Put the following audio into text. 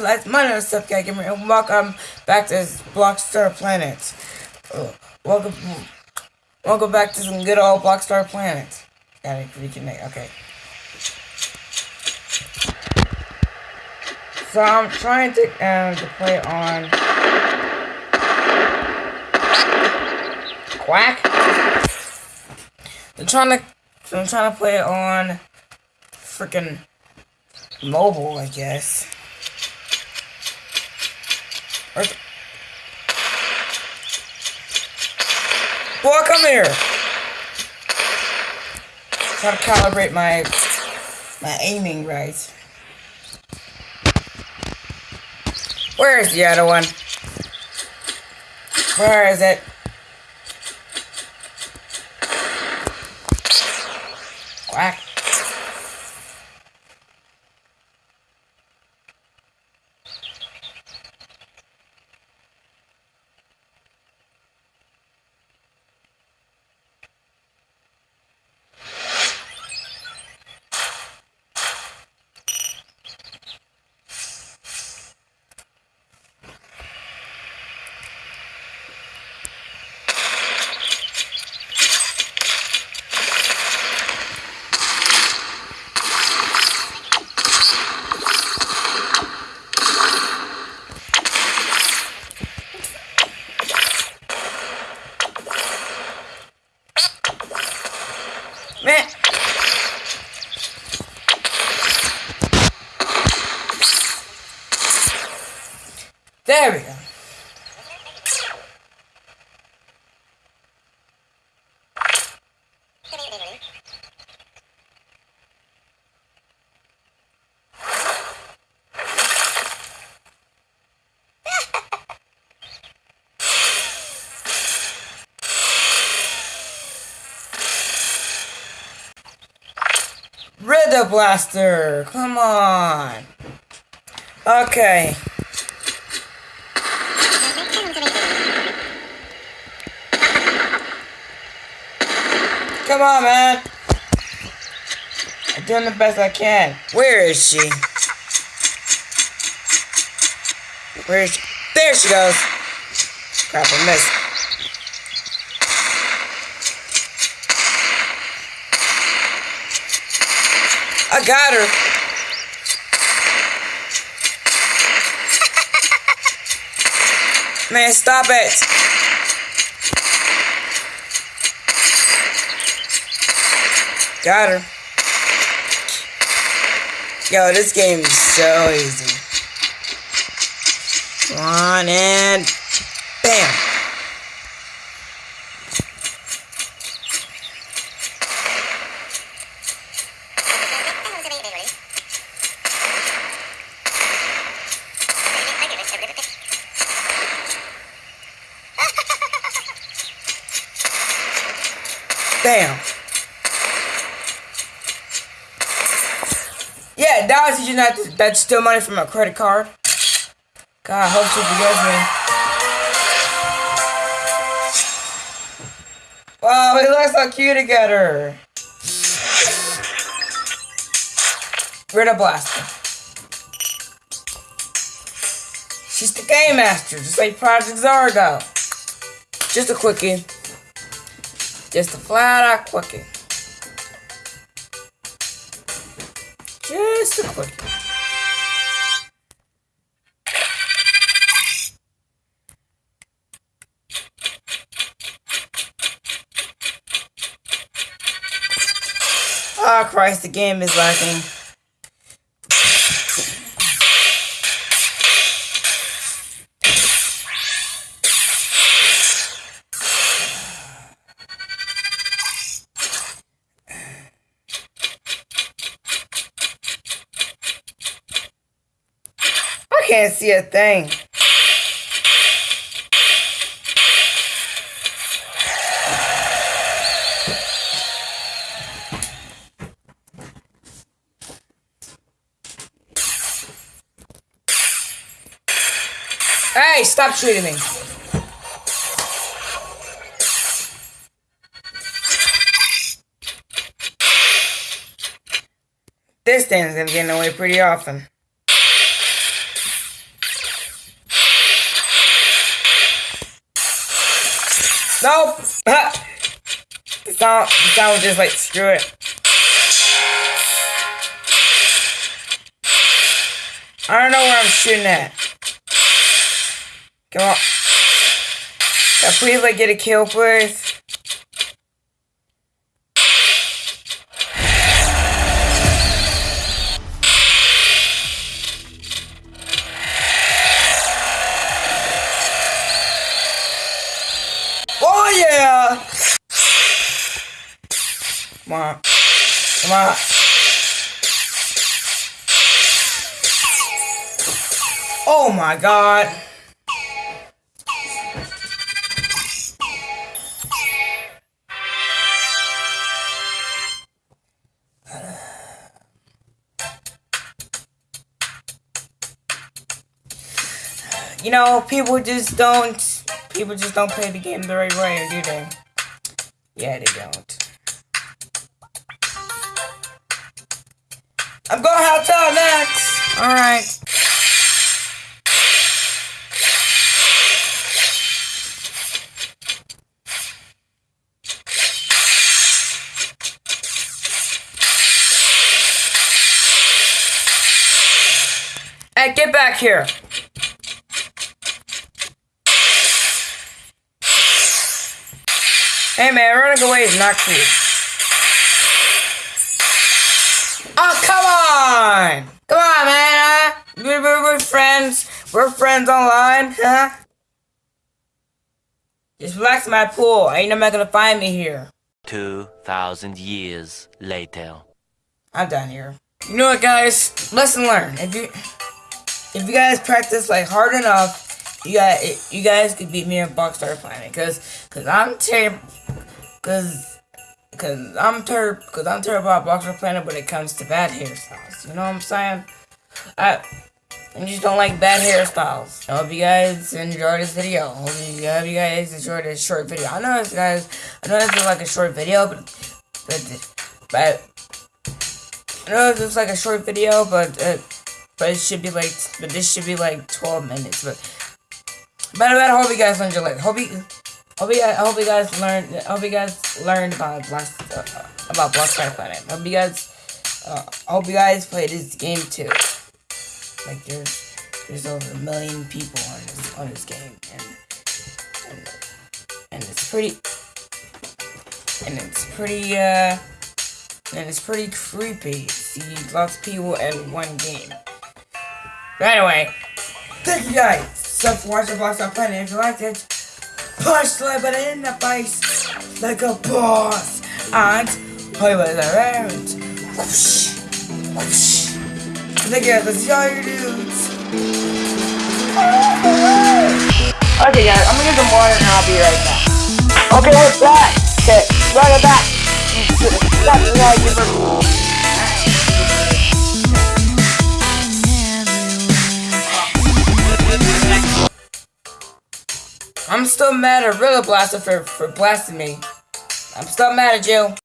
Let's Money Stuff Guy Gamer and welcome back to Blockstar Planet. Welcome, welcome back to some good old Blockstar Planet. Gotta reconnect. Okay. So I'm trying to um to play on Quack. I'm trying to I'm trying to play on freaking mobile, I guess. Or Boy, come here! Try to calibrate my my aiming right. Where is the other one? Where is it? Quack. Man. There we go. Rid Blaster! Come on! Okay. Come on, man! I'm doing the best I can. Where is she? Where is she? There she goes! Crap, I missed. I got her. Man, stop it. Got her. Yo, this game is so easy. One and bam. Bam. Yeah, that was teaching that that's still money from my credit card. God, hope she forgives me. Wow, we look so cute together. Rid of Blaster. She's the game master, just like Project Zargo. Just a quickie. Just a flat out quickie. Oh Christ, the game is lacking. See a thing. Hey, stop shooting me. This thing's gonna get in the way pretty often. The sound was just like screw it. I don't know where I'm shooting at. Come on. Can I please like get a kill, please? Come on. Come on. Oh my god. You know, people just don't people just don't play the game the right way, do they? Yeah, they don't. I'm going to hotel next. All right. Hey, get back here. Hey man, running away is not cool. On! Come on, man, huh? We're, we're, we're friends. We're friends online, huh? Just relax in my pool. Ain't nobody gonna find me here. 2,000 years later. I'm done here. You know what, guys? Lesson learned. If you if you guys practice like hard enough, you guys you guys could beat me in Blockstar Planet. Cause cause I'm terrible. Cause cause I'm terrible. Cause I'm terrible at Blockstar Planet when it comes to bad hairstyles. You know what I'm saying? I. I just don't like bad hairstyles. I hope you guys enjoyed this video. I hope you, I hope you guys enjoyed this short video. I know this guys, I know this is like a short video, but but but I know this is like a short video, but uh, but it should be like but this should be like 12 minutes. But but, but I hope you guys enjoyed it. Hope you hope you I hope you guys learned I hope you guys learned about Black uh, about Blockstar Planet. I hope you guys uh, I hope you guys play this game too. Like there's there's over a million people on this on this game, and and, and it's pretty and it's pretty uh and it's pretty creepy. See lots of people in one game. But anyway, thank you guys so for watching Blockstar Planet. If you liked it, push the button in the face like a boss and with it around. Whoosh, whoosh. Thank you guys. Let's see all dudes. Okay, guys, I'm gonna get some water and I'll be right back. Okay, we're back. Mad at Rilla Blaster for, for blasting me. I'm still mad at you.